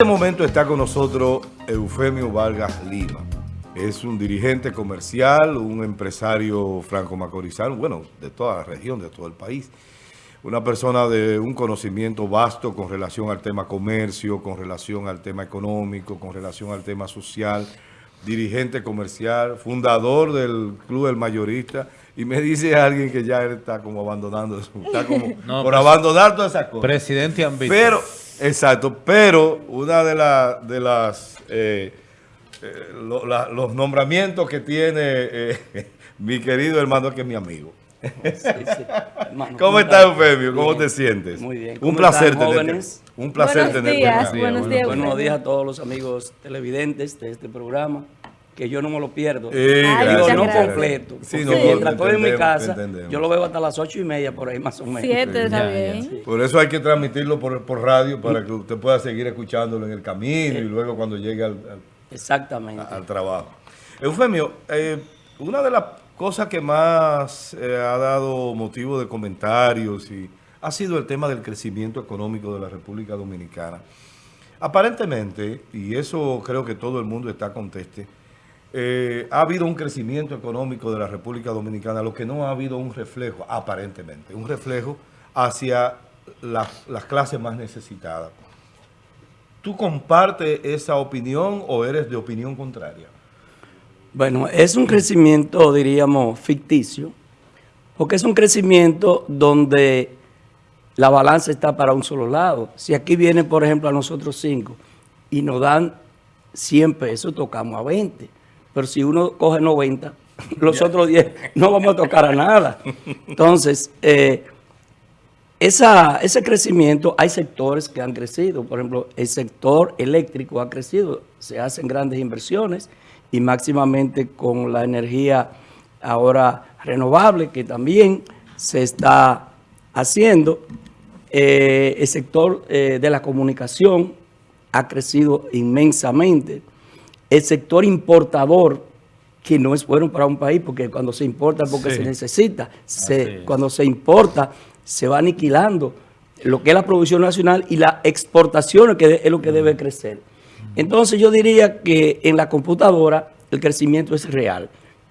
este momento está con nosotros Eufemio Vargas Lima. Es un dirigente comercial, un empresario franco-macorizano, bueno, de toda la región, de todo el país. Una persona de un conocimiento vasto con relación al tema comercio, con relación al tema económico, con relación al tema social, dirigente comercial, fundador del Club del Mayorista, y me dice alguien que ya está como abandonando, está como No, por pues, abandonar todas esas cosas. Presidente ambicioso. Pero, exacto, pero una de, la- de las eh, eh, lo- la- los nombramientos que tiene eh, mi querido hermano que es mi amigo. Sí, sí. Hermano, ¿Cómo estás, Eufemio? ¿Cómo Bien. te sientes? Muy bien. Un ¿Cómo placer están, tenerte. jóvenes? Un placer Buenos tenerte. días, buenos días. Buenos días a todos los amigos televidentes de este programa, que yo no me lo pierdo. Eh, Ay, gracias, Digo, no gracias. completo. Sí, no, mientras estoy en mi casa, yo lo veo hasta las ocho y media por ahí más o menos. Siete, ya, bien. Por eso hay que transmitirlo por, por radio para que usted pueda seguir escuchándolo en el camino y luego cuando llegue al- al, Exactamente. al trabajo. Eufemio, eh, una de las cosas que más eh, ha dado motivo de comentarios y ha sido el tema del crecimiento económico de la República Dominicana. Aparentemente, y eso creo que todo el mundo está conteste, eh, ha habido un crecimiento económico de la República Dominicana, lo que no ha habido un reflejo, aparentemente, un reflejo hacia las- las clases más necesitadas. ¿Tú compartes esa opinión o eres de opinión contraria? Bueno, es un crecimiento, diríamos, ficticio, porque es un crecimiento donde la balanza está para un solo lado. Si aquí viene, por ejemplo, a nosotros cinco y nos dan 100 pesos, tocamos a 20. Pero si uno coge 90, los otros 10 no vamos a tocar a nada. Entonces, eh, esa, ese crecimiento, hay sectores que han crecido. Por ejemplo, el sector eléctrico ha crecido. Se hacen grandes inversiones y máximamente con la energía ahora renovable que también se está haciendo. Eh, el sector eh, de la comunicación ha crecido inmensamente. El sector importador, que no es bueno para un país, porque cuando se importa es porque Sí. se necesita. Se- cuando se importa, se va aniquilando lo que es la producción nacional y la exportación que es lo que debe crecer. Entonces yo diría que en la computadora el crecimiento es real,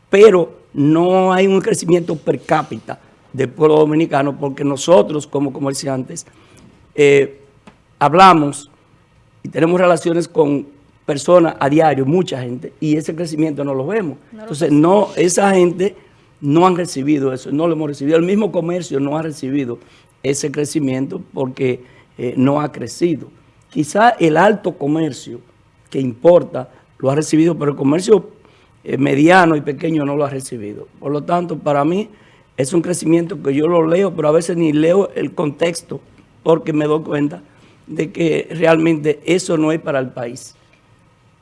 pero no hay un crecimiento per cápita del pueblo dominicano porque nosotros como comerciantes eh, hablamos y tenemos relaciones con personas a diario, mucha gente, y ese crecimiento no lo vemos. Entonces, no, esa gente no han recibido eso, no lo hemos recibido. El mismo comercio no ha recibido ese crecimiento porque eh, no ha crecido. Quizá el alto comercio que importa lo ha recibido, pero el comercio eh, mediano y pequeño no lo ha recibido. Por lo tanto, para mí es un crecimiento que yo lo leo, pero a veces ni leo el contexto porque me doy cuenta de que realmente eso no es para el país.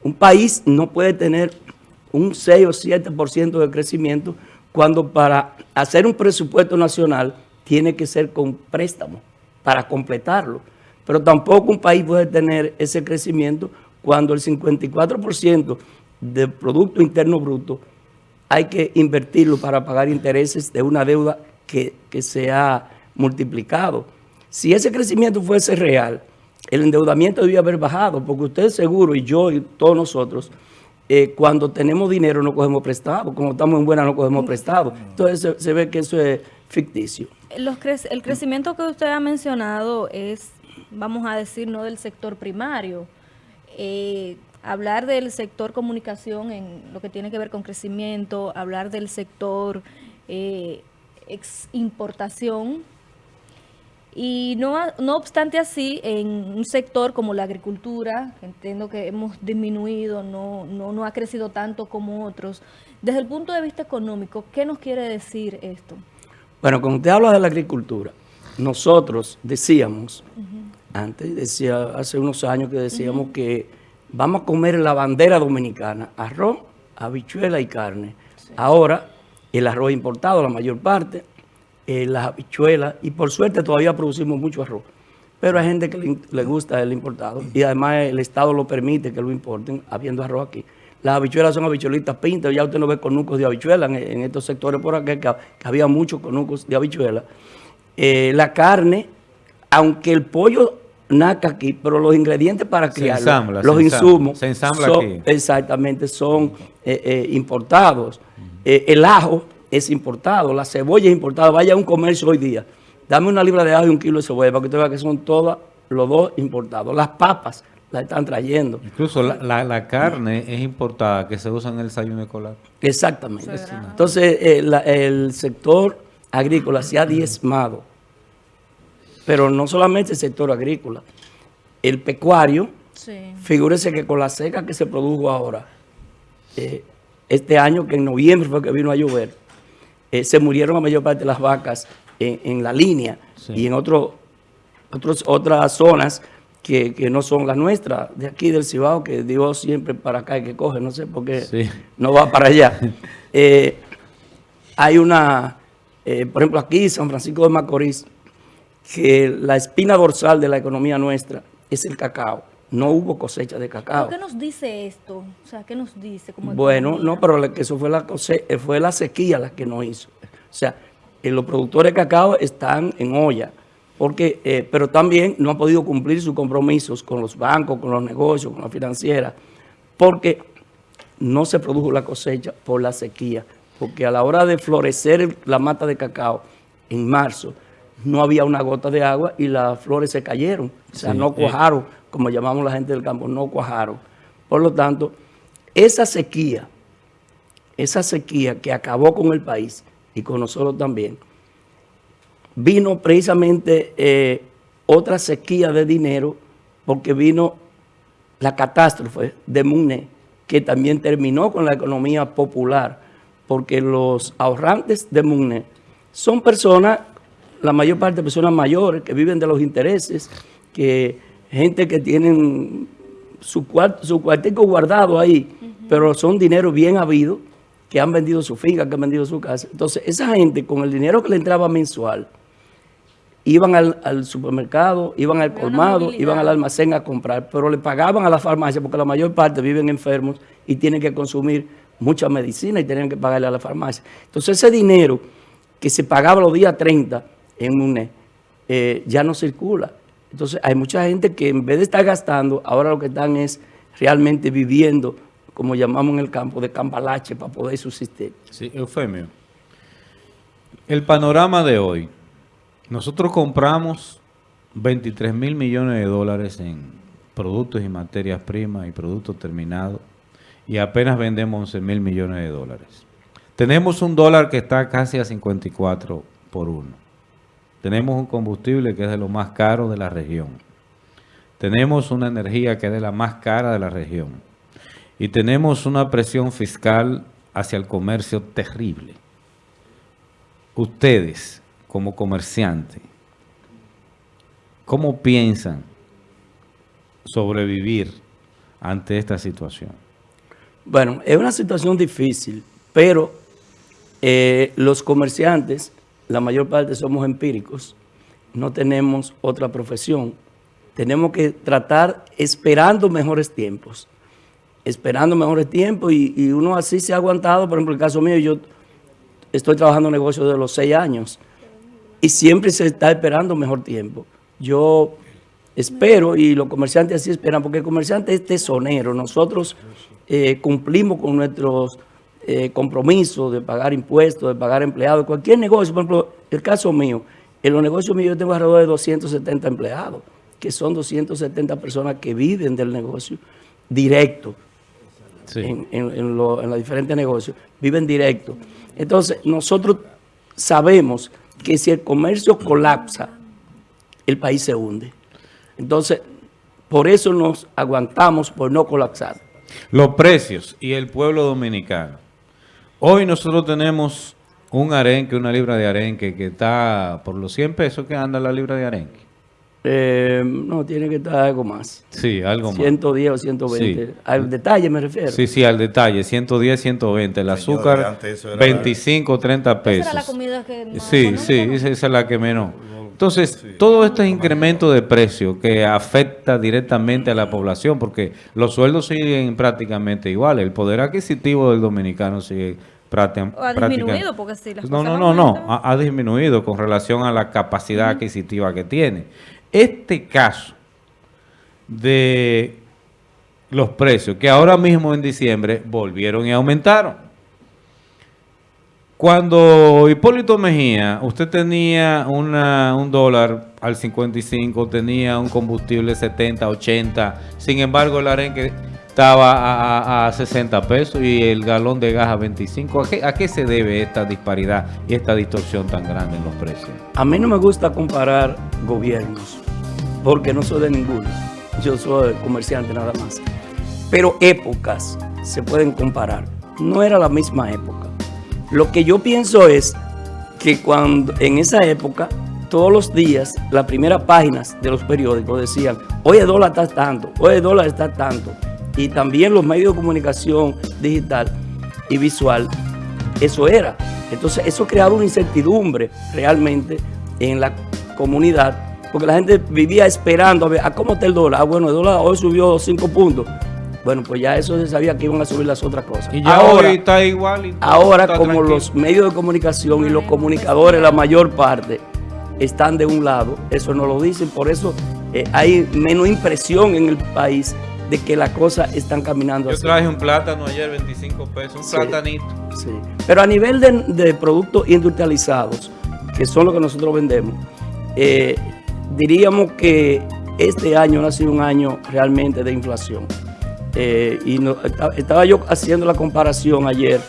Un país no puede tener un 6 o 7% de crecimiento cuando para hacer un presupuesto nacional tiene que ser con préstamo para completarlo. Pero tampoco un país puede tener ese crecimiento cuando el 54% del Producto Interno Bruto hay que invertirlo para pagar intereses de una deuda que, que se ha multiplicado. Si ese crecimiento fuese real, el endeudamiento debía haber bajado, porque usted seguro, y yo y todos nosotros, eh, cuando tenemos dinero no cogemos prestado, cuando estamos en buena no cogemos prestado. Entonces se, se ve que eso es ficticio. Los cre- el crecimiento que usted ha mencionado es, vamos a decir, no del sector primario. Eh, hablar del sector comunicación en lo que tiene que ver con crecimiento, hablar del sector eh, ex- importación. Y no, no obstante así, en un sector como la agricultura, entiendo que hemos disminuido, no, no, no ha crecido tanto como otros, desde el punto de vista económico, ¿qué nos quiere decir esto? Bueno, cuando usted habla de la agricultura, nosotros decíamos, antes, decía hace unos años que decíamos que vamos a comer la bandera dominicana, arroz, habichuela y carne. Ahora, el arroz importado, la mayor parte, eh, las habichuelas, y por suerte todavía producimos mucho arroz. Pero hay gente que le, le gusta el importado, y además el Estado lo permite que lo importen, habiendo arroz aquí. Las habichuelas son habichuelitas pintas, ya usted no ve conucos de habichuelas en, en estos sectores por acá, que, que había muchos conucos de habichuelas. Eh, la carne, aunque el pollo naca aquí, pero los ingredientes para criarlo, ensambla, los se insumos, se ensambla son- aquí. exactamente, son eh, importados. El ajo es importado, la cebolla es importada. Vaya a un comercio hoy día, dame una libra de ajo y un kilo de cebolla para que usted vea que son todas los dos importados. Las papas las están trayendo. Incluso la, la- la carne es importada que se usa en el desayuno escolar. Exactamente. Eso es grave. Entonces, eh, la- el sector agrícola se ha diezmado. Pero no solamente el sector agrícola. El pecuario, Sí. figúrese que con la seca que se produjo ahora, eh, este año que en noviembre fue que vino a llover, eh, se murieron la mayor parte de las vacas en, en la línea Sí. y en otro, otros, otras zonas que, que no son las nuestras, de aquí del Cibao, que Dios siempre para acá y que coge, no sé por qué Sí. no va para allá. Eh, hay una, eh, por ejemplo, aquí San Francisco de Macorís, que la espina dorsal de la economía nuestra es el cacao. No hubo cosecha de ¿Pero cacao. ¿Qué nos dice esto? O sea, ¿qué nos dice? Como Bueno, no, pero la- que eso fue la cose- eh, fue la sequía la que no hizo. O sea, eh, los productores de cacao están en olla, porque, eh, pero también no han podido cumplir sus compromisos con los bancos, con los negocios, con la financiera, porque no se produjo la cosecha por la sequía, porque a la hora de florecer la mata de cacao en marzo, no había una gota de agua y las flores se cayeron, o sea, Sí, no eh. Como llamamos la gente del campo, no cuajaron. Por lo tanto, esa sequía, esa sequía que acabó con el país y con nosotros también, vino precisamente eh, otra sequía de dinero porque vino la catástrofe de Mune, que también terminó con la economía popular, porque los ahorrantes de Mune son personas, la mayor parte de personas mayores, que viven de los intereses, que gente que tienen su, cuart su cuartico guardado ahí, pero son dinero bien habido, que han vendido su finca, que han vendido su casa. Entonces, esa gente con el dinero que le entraba mensual, iban al, al supermercado, iban al colmado, iban al almacén a comprar, pero le pagaban a la farmacia porque la mayor parte viven enfermos y tienen que consumir mucha medicina y tienen que pagarle a la farmacia. Entonces ese dinero que se pagaba los días 30 en UNE eh, ya no circula. Entonces hay mucha gente que en vez de estar gastando, ahora lo que están es realmente viviendo, como llamamos en el campo, de cambalache para poder subsistir. Sí, Eufemio. El panorama de hoy. Nosotros compramos 23 mil millones de dólares en productos y materias primas y productos terminados y apenas vendemos 11 mil millones de dólares. Tenemos un dólar que está casi a 54 por uno. Tenemos un combustible que es de lo más caro de la región. Tenemos una energía que es de la más cara de la región. Y tenemos una presión fiscal hacia el comercio terrible. Ustedes, como comerciantes, ¿cómo piensan sobrevivir ante esta situación? Bueno, es una situación difícil, pero eh, los comerciantes, la mayor parte somos empíricos, no tenemos otra profesión. Tenemos que tratar esperando mejores tiempos, esperando mejores tiempos y, uno así se ha aguantado. Por ejemplo, el caso mío, yo estoy trabajando en negocios de los seis años y siempre se está esperando mejor tiempo. Yo espero y los comerciantes así esperan, porque el comerciante es tesonero. Nosotros eh, cumplimos con nuestros eh, compromisos de pagar impuestos, de pagar empleados, cualquier negocio. Por ejemplo, el caso mío, en los negocios míos yo tengo alrededor de 270 empleados, que son 270 personas que viven del negocio directo en, en- en lo- en los diferentes negocios, viven directo. Entonces, nosotros sabemos que si el comercio colapsa, el país se hunde. Entonces, por eso nos aguantamos por no colapsar. Los precios y el pueblo dominicano. Hoy nosotros tenemos un arenque, una libra de arenque que está por los 100 pesos que anda la libra de arenque. Eh, no, tiene que estar algo más. Sí, algo más. 110 o 120. Sí. Al detalle me refiero. Sí, sí, al detalle, 110, 120. El azúcar, era- 25, 30 Esa pesos. era la comida que más Sí, económica, sí, ¿no? esa esa es la que menos. Entonces, todo este incremento de precio que afecta directamente a la población, porque los sueldos siguen prácticamente iguales, el poder adquisitivo del dominicano sigue ha disminuido, porque sí, las No, no, no, no, ha, ha disminuido con relación a la capacidad adquisitiva que tiene. Este caso de los precios, que ahora mismo en diciembre volvieron y aumentaron. Cuando Hipólito Mejía, usted tenía una, un dólar al 55, tenía un combustible 70, 80, sin embargo el arenque estaba a, 60 pesos y el galón de gas a 25. ¿A qué, ¿A qué se debe esta disparidad y esta distorsión tan grande en los precios? A mí no me gusta comparar gobiernos, porque no soy de ninguno. Yo soy comerciante nada más. Pero épocas se pueden comparar. No era la misma época. Lo que yo pienso es que cuando en esa época, todos los días, las primeras páginas de los periódicos decían, hoy el dólar está tanto, hoy el dólar está tanto. Y también los medios de comunicación digital y visual, eso era. Entonces eso creaba una incertidumbre realmente en la comunidad, porque la gente vivía esperando a ver, ¿a cómo está el dólar? Ah, bueno, el dólar hoy subió 5 puntos. Bueno, pues ya eso se sabía que iban a subir las otras cosas. Y ya ahora está igual. ahora, como los medios de comunicación y los comunicadores, la mayor parte, están de un lado, eso no lo dicen, por eso eh, hay menos impresión en el país de que las cosas están caminando Yo traje un plátano ayer, 25 pesos, un platanito. Sí, pero a nivel de, productos industrializados, que son los que nosotros vendemos, eh, diríamos que este año ha sido un año realmente de inflación. Eh, y estaba yo haciendo la comparación ayer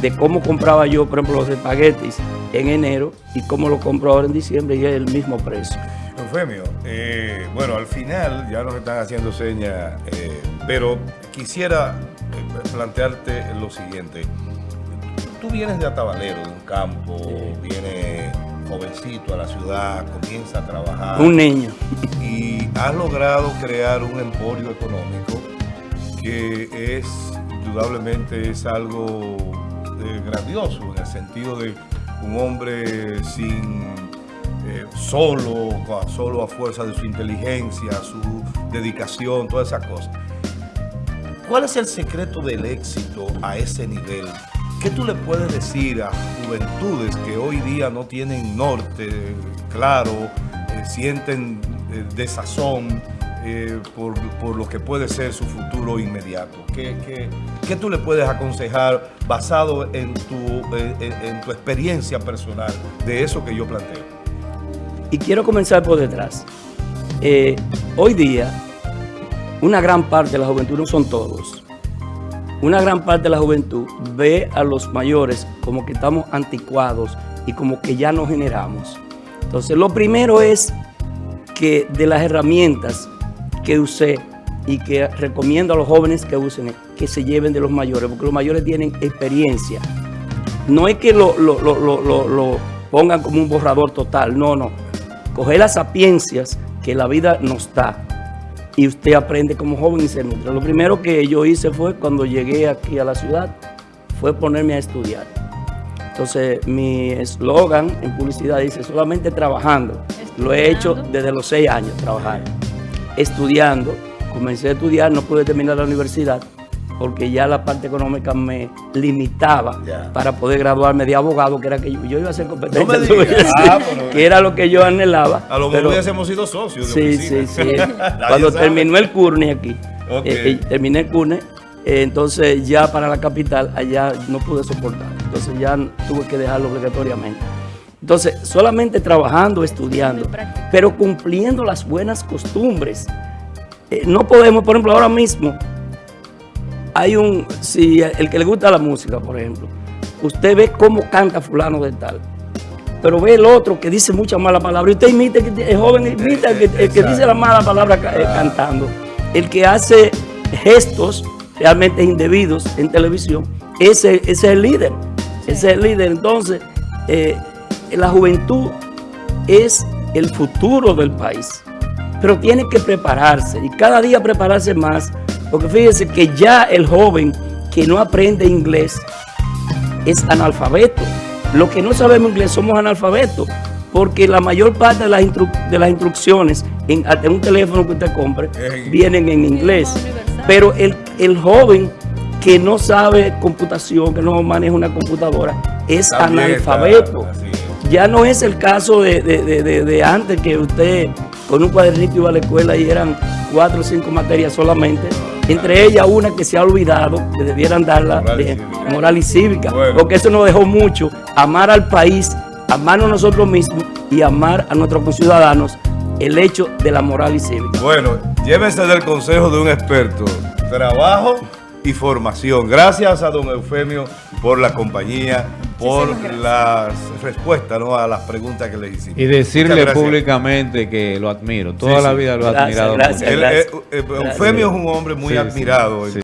de cómo compraba yo, por ejemplo, los espaguetis en enero y cómo lo compro ahora en diciembre y es el mismo precio. Eufemio, eh, bueno, al final ya nos están haciendo señas, eh, pero quisiera plantearte lo siguiente. Tú vienes de Atabalero, de un campo, vienes jovencito a la ciudad, comienza a trabajar. Un niño. Y has logrado crear un emporio económico que es, indudablemente, es algo eh, grandioso en el sentido de un hombre sin eh, solo, solo a fuerza de su inteligencia, su dedicación, todas esas cosas. ¿Cuál es el secreto del éxito a ese nivel? ¿Qué tú le puedes decir a juventudes que hoy día no tienen norte claro, eh, sienten desazón, eh, por, lo que puede ser su futuro inmediato? ¿Qué, qué, tú le puedes aconsejar basado en tu, en, tu experiencia personal de eso que yo planteo? Y quiero comenzar por detrás. Eh, hoy día, una gran parte de la juventud, no son todos, una gran parte de la juventud ve a los mayores como que estamos anticuados y como que ya no generamos. Entonces, lo primero es que de las herramientas que usé y que recomiendo a los jóvenes que usen, que se lleven de los mayores, porque los mayores tienen experiencia. No es que lo, pongan como un borrador total, no, no. Coger las sapiencias que la vida nos da y usted aprende como joven y se nutre. Lo primero que yo hice fue cuando llegué aquí a la ciudad, fue ponerme a estudiar. Entonces mi eslogan en publicidad dice solamente trabajando. Lo he hecho desde los seis años, trabajar estudiando. Comencé a estudiar, no pude terminar la universidad porque ya la parte económica me limitaba para poder graduarme de abogado, que era que yo, iba a ser competente, ah, que era lo que yo anhelaba. A lo mejor hemos sido socios. sí, sí, sí. Cuando terminó el CURNE aquí, eh, eh, terminé el CURNE, eh, entonces ya para la capital, allá no pude soportar. Entonces ya tuve que dejarlo obligatoriamente. Entonces, solamente trabajando, estudiando, pero cumpliendo las buenas costumbres. Eh, no podemos, por ejemplo, ahora mismo, hay un, si el que le gusta la música, por ejemplo, usted ve cómo canta fulano de tal, pero ve el otro que dice muchas malas palabras, y usted imita, el joven imita el que, dice la mala palabra eh, cantando, el que hace gestos realmente indebidos en televisión, ese, es el líder, ese es el líder. Entonces, eh, la juventud es el futuro del país, pero tiene que prepararse y cada día prepararse más, porque fíjese que ya el joven que no aprende inglés es analfabeto. Los que no sabemos inglés somos analfabetos, porque la mayor parte de las, de las instrucciones en, un teléfono que usted compre vienen en inglés. Pero el, el joven que no sabe computación, que no maneja una computadora, es analfabeto. Ya no es el caso de, antes que usted con un cuadernito iba a la escuela y eran cuatro o cinco materias solamente, entre ellas una que se ha olvidado, que debieran darla Moral de moral y cívica, Bueno. porque eso nos dejó mucho, amar al país, amarnos a nosotros mismos y amar a nuestros conciudadanos, el hecho de la moral y cívica. Bueno, llévense del consejo de un experto. Trabajo y formación. Gracias a don Eufemio por la compañía, por las respuestas ¿no? a las preguntas que le hicimos. Y decirle públicamente que lo admiro. Toda Sí, la vida lo he admirado gracias. Gracias. eh, eh, Eufemio es un hombre muy Sí, sí, admirado. sí.